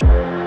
Bye.